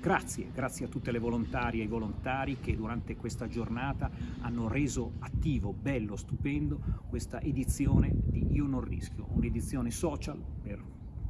Grazie, grazie a tutte le volontarie e i volontari che durante questa giornata hanno reso attivo, bello, stupendo questa edizione di Io non rischio, un'edizione social per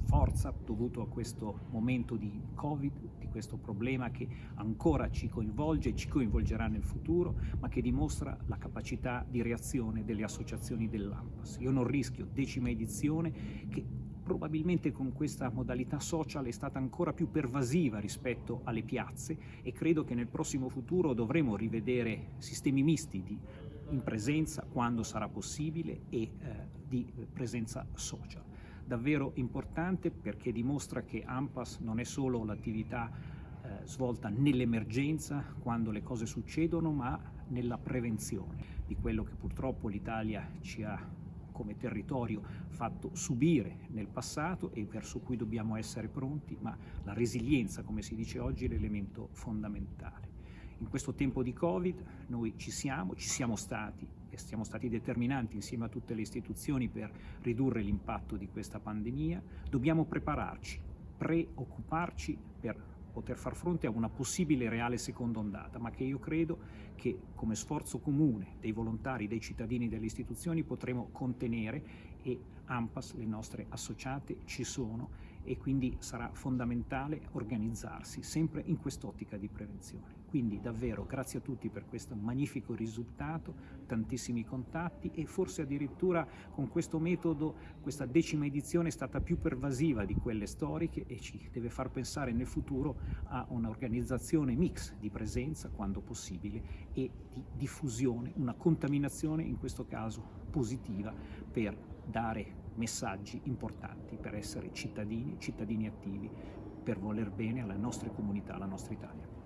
forza dovuto a questo momento di Covid, di questo problema che ancora ci coinvolge e ci coinvolgerà nel futuro, ma che dimostra la capacità di reazione delle associazioni dell'AMPAS. Io non rischio, decima edizione, che probabilmente con questa modalità social è stata ancora più pervasiva rispetto alle piazze e credo che nel prossimo futuro dovremo rivedere sistemi misti di in presenza quando sarà possibile e eh, di presenza social. Davvero importante perché dimostra che AMPAS non è solo l'attività eh, svolta nell'emergenza, quando le cose succedono, ma nella prevenzione di quello che purtroppo l'Italia ci ha come territorio fatto subire nel passato e verso cui dobbiamo essere pronti, ma la resilienza, come si dice oggi, è l'elemento fondamentale. In questo tempo di Covid noi ci siamo, ci siamo stati e siamo stati determinanti insieme a tutte le istituzioni per ridurre l'impatto di questa pandemia. Dobbiamo prepararci, preoccuparci per poter far fronte a una possibile reale seconda ondata, ma che io credo che come sforzo comune dei volontari, dei cittadini, delle istituzioni potremo contenere e AMPAS, le nostre associate, ci sono e quindi sarà fondamentale organizzarsi sempre in quest'ottica di prevenzione. Quindi davvero grazie a tutti per questo magnifico risultato, tantissimi contatti e forse addirittura con questo metodo questa decima edizione è stata più pervasiva di quelle storiche e ci deve far pensare nel futuro a un'organizzazione mix di presenza quando possibile e di diffusione, una contaminazione in questo caso positiva per dare messaggi importanti per essere cittadini, cittadini attivi, per voler bene alle nostre comunità, alla nostra Italia.